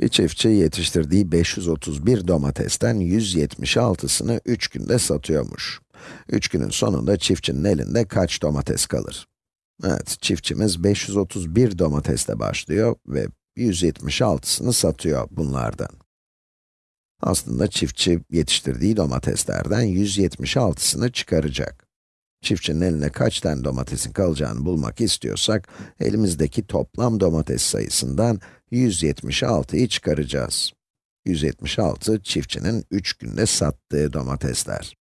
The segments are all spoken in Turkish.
Bir çiftçi yetiştirdiği 531 domatesten 176'sını 3 günde satıyormuş. 3 günün sonunda çiftçinin elinde kaç domates kalır? Evet, çiftçimiz 531 domatesle başlıyor ve 176'sını satıyor bunlardan. Aslında çiftçi yetiştirdiği domateslerden 176'sını çıkaracak. Çiftçinin eline kaç tane domatesin kalacağını bulmak istiyorsak, elimizdeki toplam domates sayısından 176'yı çıkaracağız. 176, çiftçinin 3 günde sattığı domatesler.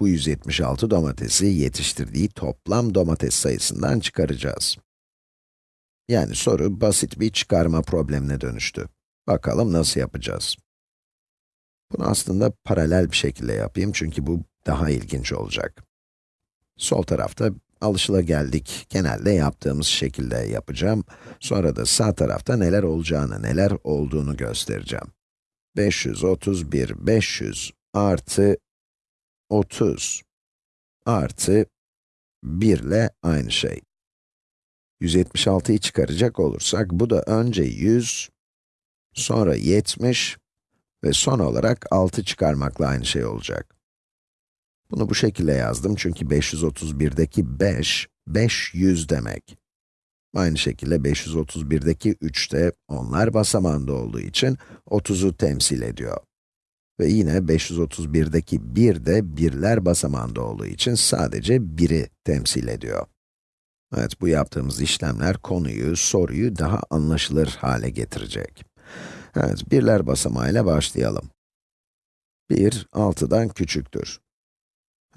Bu 176 domatesi yetiştirdiği toplam domates sayısından çıkaracağız. Yani soru basit bir çıkarma problemine dönüştü. Bakalım nasıl yapacağız? Bunu aslında paralel bir şekilde yapayım çünkü bu daha ilginç olacak. Sol tarafta alışılageldik, genelde yaptığımız şekilde yapacağım. Sonra da sağ tarafta neler olacağını, neler olduğunu göstereceğim. 531, 500 artı 30 artı 1 ile aynı şey. 176'yı çıkaracak olursak, bu da önce 100, sonra 70 ve son olarak 6 çıkarmakla aynı şey olacak. Bunu bu şekilde yazdım çünkü 531'deki 5, 500 demek. Aynı şekilde 531'deki 3 de onlar basamağında olduğu için 30'u temsil ediyor. Ve yine 531'deki 1 de birler basamağında olduğu için sadece 1'i temsil ediyor. Evet, bu yaptığımız işlemler konuyu, soruyu daha anlaşılır hale getirecek. Evet, birler basamağıyla başlayalım. 1, 6'dan küçüktür.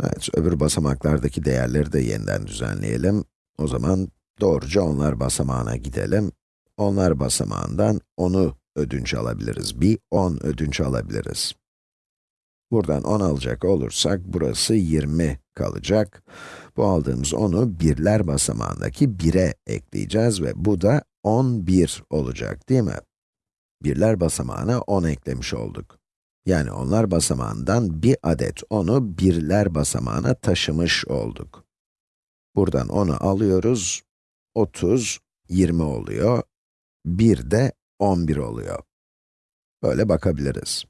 Evet, öbür basamaklardaki değerleri de yeniden düzenleyelim. O zaman doğruca onlar basamağına gidelim. Onlar basamağından 10'u ödünç alabiliriz. Bir 10 ödünç alabiliriz. Buradan 10 alacak olursak, burası 20 kalacak. Bu aldığımız 10'u birler basamağındaki 1'e ekleyeceğiz ve bu da 11 olacak, değil mi? Birler basamağına 10 eklemiş olduk. Yani onlar basamağından bir adet 10'u birler basamağına taşımış olduk. Buradan 10'u alıyoruz, 30, 20 oluyor. 1 de 11 oluyor. Böyle bakabiliriz.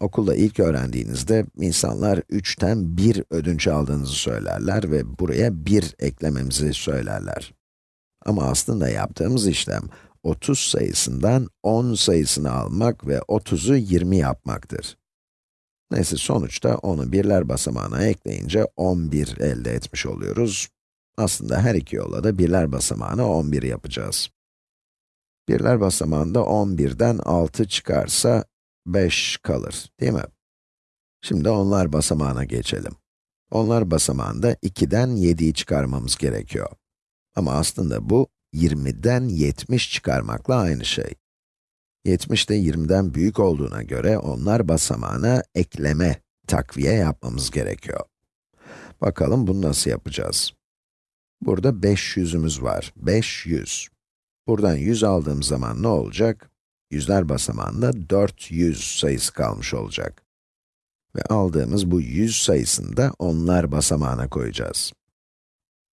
Okulda ilk öğrendiğinizde insanlar 3'ten 1 ödünç aldığınızı söylerler ve buraya 1 eklememizi söylerler. Ama aslında yaptığımız işlem 30 sayısından 10 sayısını almak ve 30'u 20 yapmaktır. Neyse sonuçta onu birler basamağına ekleyince 11 elde etmiş oluyoruz. Aslında her iki yolla da birler basamağına 11 yapacağız. Birler basamağında 11'den 6 çıkarsa 5 kalır, değil mi? Şimdi onlar basamağına geçelim. Onlar basamağında 2'den 7'yi çıkarmamız gerekiyor. Ama aslında bu 20'den 70 çıkarmakla aynı şey. 70 de 20'den büyük olduğuna göre onlar basamağına ekleme, takviye yapmamız gerekiyor. Bakalım bunu nasıl yapacağız? Burada 500'ümüz var. 500. Buradan 100 aldığım zaman ne olacak? Yüzler basamağında 400 sayısı kalmış olacak. Ve aldığımız bu 100 sayısını da onlar basamağına koyacağız.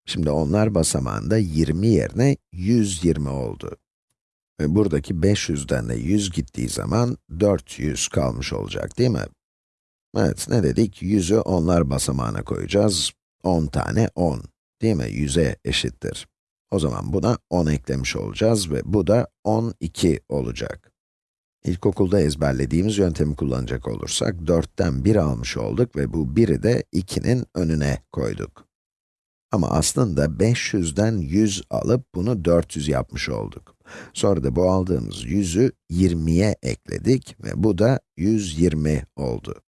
Şimdi onlar basamağında 20 yerine 120 oldu. Ve buradaki 500'den de 100 gittiği zaman 400 kalmış olacak değil mi? Evet, ne dedik? 100'ü onlar basamağına koyacağız. 10 tane 10, değil mi? 100'e eşittir. O zaman buna 10 eklemiş olacağız ve bu da 12 olacak. İlkokulda ezberlediğimiz yöntemi kullanacak olursak, 4'ten 1 almış olduk ve bu 1'i de 2'nin önüne koyduk. Ama aslında 500'den 100 alıp bunu 400 yapmış olduk. Sonra da bu aldığımız 100'ü 20'ye ekledik ve bu da 120 oldu.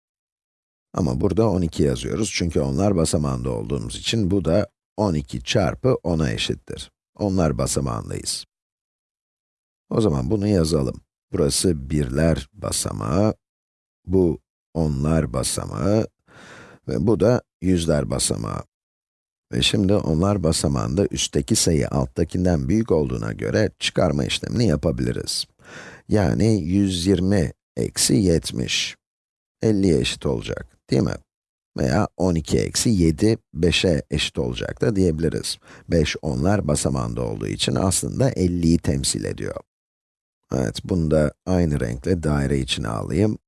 Ama burada 12 yazıyoruz çünkü onlar basamağında olduğumuz için bu da 12 çarpı 10'a eşittir. Onlar basamağındayız. O zaman bunu yazalım. Burası birler basamağı, bu onlar basamağı ve bu da yüzler basamağı. Ve şimdi onlar basamağında üstteki sayı alttakinden büyük olduğuna göre çıkarma işlemini yapabiliriz. Yani 120 eksi 70, 50'ye eşit olacak, değil mi? Veya 12 eksi 7, 5'e eşit olacak da diyebiliriz. 5 onlar basamağında olduğu için aslında 50'yi temsil ediyor. Evet, bunu da aynı renkle daire içine alayım.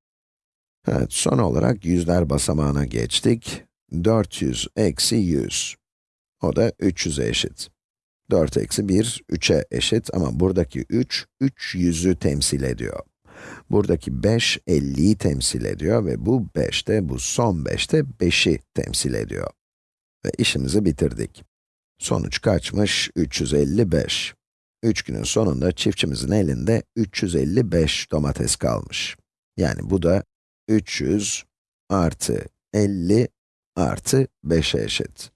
Evet, son olarak yüzler basamağına geçtik. 400 eksi 100. O da 300'e eşit. 4 eksi 1, 3'e eşit ama buradaki 3, 3 yüzü temsil ediyor. Buradaki 5, 50'yi temsil ediyor ve bu 5 de, bu son 5 de 5'i temsil ediyor. Ve işimizi bitirdik. Sonuç kaçmış? 355. 3 günün sonunda çiftçimizin elinde 355 domates kalmış. Yani bu da 300 artı 50 artı 5'e eşit.